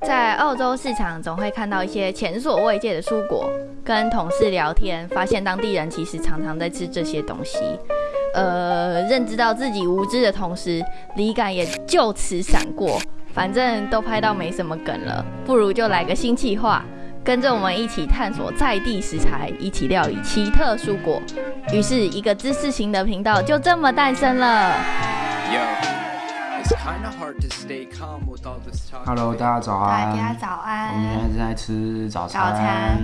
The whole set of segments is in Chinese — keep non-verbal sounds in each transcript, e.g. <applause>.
在澳洲市场总会看到一些前所未见的蔬果，跟同事聊天，发现当地人其实常常在吃这些东西。呃，认知到自己无知的同时，灵感也就此闪过。反正都拍到没什么梗了，不如就来个新企划，跟着我们一起探索在地食材，一起料理奇特蔬果。于是，一个知识型的频道就这么诞生了。Hello，大家早安大家早安。我们现。在正在吃早餐。早餐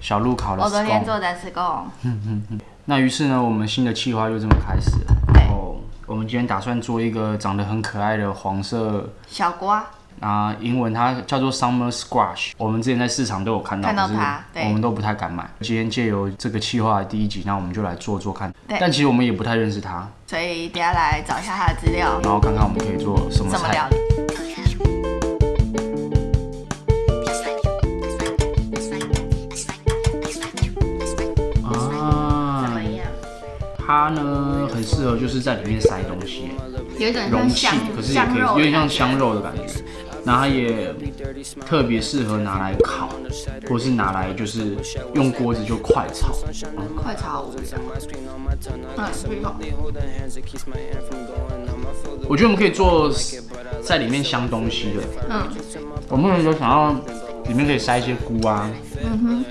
小鹿烤了我昨天做的是贡，<laughs> 那于是呢，我们新的计划就这么开始了。对然后我们今天打算做一个长得很可爱的黄色，小瓜，啊，英文它叫做 summer squash。我们之前在市场都有看到，看到它对我们都不太敢买。今天借由这个企划的第一集，那我们就来做做看。对但其实我们也不太认识它，所以等下来找一下它的资料，然后看看我们可以做什么怎么料菜。啊么，样？它呢很适合就是在里面塞东西，有一种容器像香，可是也可以有点像香。肉的感觉。那它也特别适合拿来烤，或是拿来就是用锅子就快炒。快炒无聊。嗯，不用。我觉得我们可以做在里面香东西的。嗯，我们有想要里面可以塞一些菇啊，嗯哼。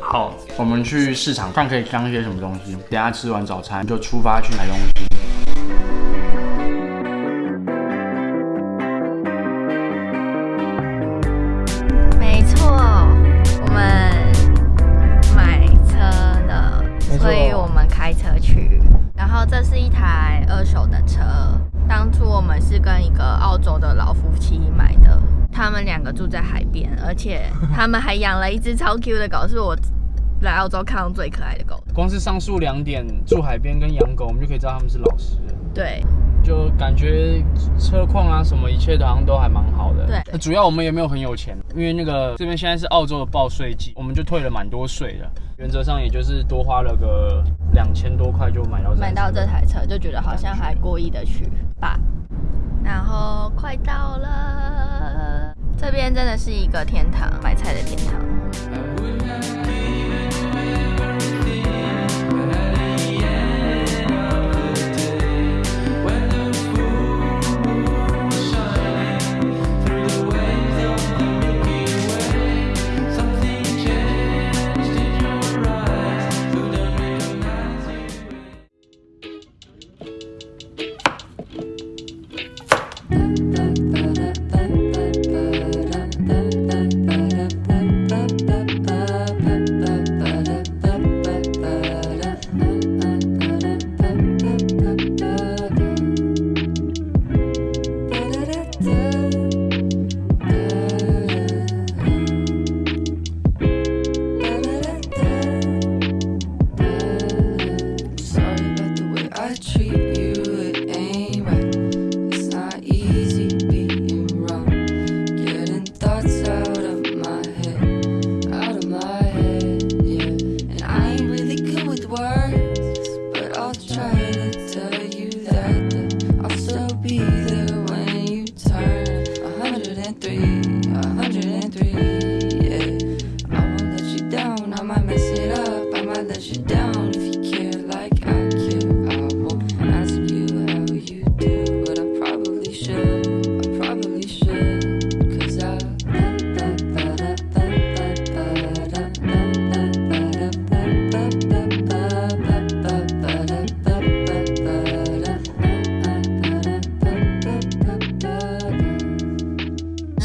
好，我们去市场看可以香一些什么东西。等下吃完早餐就出发去买东西。们开车去。然后这是一台二手的车，当初我们是跟一个澳洲的老夫妻买的，他们两个住在海边，而且他们还养了一只 <laughs> 超 Q 的狗，是我来澳洲看到最可爱的狗。光是上述两点，住海边跟养狗，我们就可以知道他们是老实人。对，就感觉车况啊什么，一切好像都还蛮好的。对主要我们也没有很有钱，因为那个这边现在是澳洲的报税季，我们就退了蛮多税的。原则上也就是多花了个两千多块就买到买到这台车就觉得好像还过意的去吧。然后快到了，这边真的是一个天堂，买菜的天堂。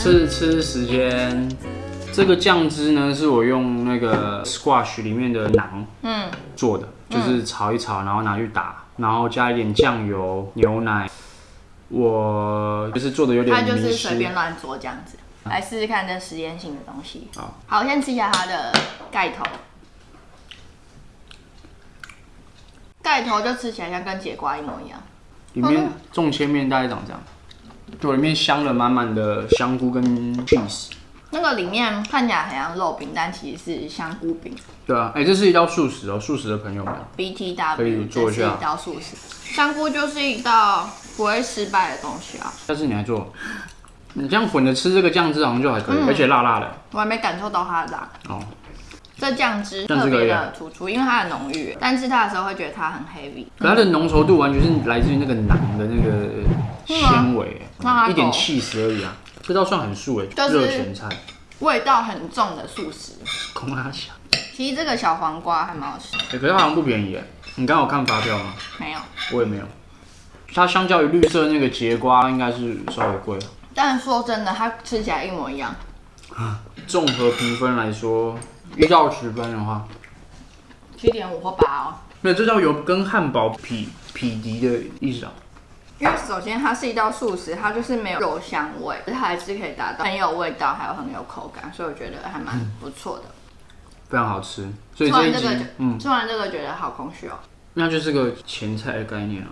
吃吃时间。这个酱汁呢，是我用那个 squash 里面的馕嗯，做的，就是炒一炒，然后拿去打，然后加一点酱油、牛奶。我就是做的有点它就是随便乱做这样子，来试试看这实验性的东西。好，好，我先吃一下它的盖头，盖头就吃起来像跟节瓜一模一样。里面重切面大概长这样，就里面镶了满满的香菇跟 cheese。那个里面看起来很像肉饼，但其实是香菇饼。对啊，哎、这是一道素食哦，素食的朋友们，BTW 可以做一下一道素食，香菇就是一道不会失败的东西啊。下次你来做。你这样混着吃这个酱汁好像就还可以，嗯而且辣辣的。我还没感受到它的辣。哦，这酱汁特别的突出，因为它很浓郁，但吃它的时候会觉得它很 heavy。可它的浓稠度完全是来自于那个馕的那个纤维，一点够气死而已啊。这道算很素诶，就是热咸菜，味道很重的素食。空阿小。其实这个小黄瓜还蛮好吃，欸可是它好像不便宜诶。你刚好看发票吗？没有。我也没有。它相较于绿色那个节瓜，应该是稍微贵。但说真的，它吃起来一模一样。综合评分来说，一到十分的话，七点五或八哦。没有，这叫有跟汉堡匹匹敌的意思啊。因为首先它是一道素食，它就是没有肉香味，它还是可以达到很有味道，还有很有口感，所以我觉得还蛮不错的。非常好吃，所以吃这一集完这个就，嗯，吃完这个觉得好空虚哦。那就是个前菜的概念啊。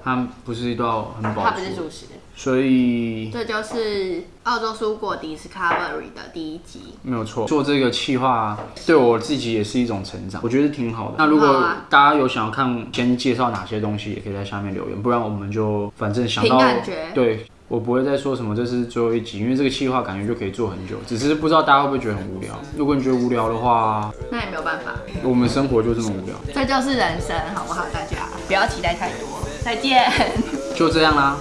哦，它不是一道很饱它不是足，素食，所以这就是澳洲蔬果 Discovery 的第一集。没有错。做这个企划对我自己也是一种成长，我觉得挺好的。那如果大家有想要看先介绍哪些东西，也可以在下面留言，不然我们就反正想到感觉对。我不会再说什么这是最后一集，因为这个企划感觉就可以做很久，只是不知道大家会不会觉得很无聊。如果你觉得无聊的话，那也没有办法，我们生活就这么无聊，这就是人生，好不好？大家不要期待太多。再见。就这样啦。